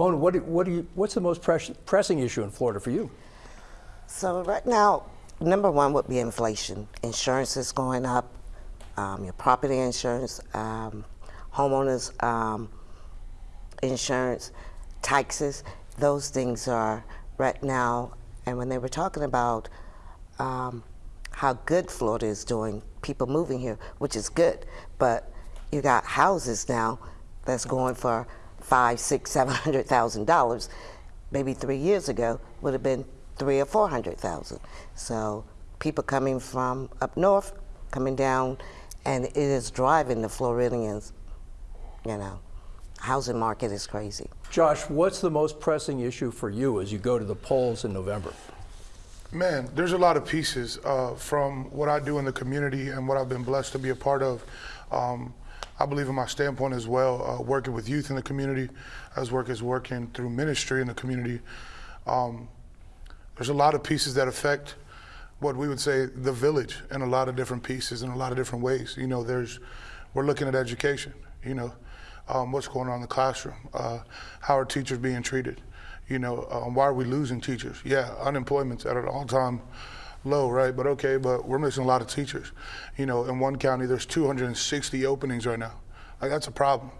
Mona, what do, what do you, what's the most press, pressing issue in Florida for you? So right now, number one would be inflation. Insurance is going up. Um, your property insurance, um, homeowners um, insurance, taxes. Those things are right now. And when they were talking about um, how good Florida is doing, people moving here, which is good, but you got houses now that's going for five, six, seven hundred thousand dollars. Maybe three years ago would have been three or four hundred thousand. So people coming from up north, coming down, and it is driving the Floridians. You know, housing market is crazy. Josh, what's the most pressing issue for you as you go to the polls in November? Man, there's a lot of pieces uh, from what I do in the community and what I've been blessed to be a part of. Um, I believe in my standpoint as well, uh, working with youth in the community, as work as working through ministry in the community. Um, there's a lot of pieces that affect what we would say the village in a lot of different pieces in a lot of different ways. You know, there's we're looking at education. You know, um, what's going on in the classroom? Uh, how are teachers being treated? You know, um, why are we losing teachers? Yeah, unemployment's at an all-time low, right? But okay, but we're missing a lot of teachers. You know, in one county, there's 260 openings right now. Like that's a problem.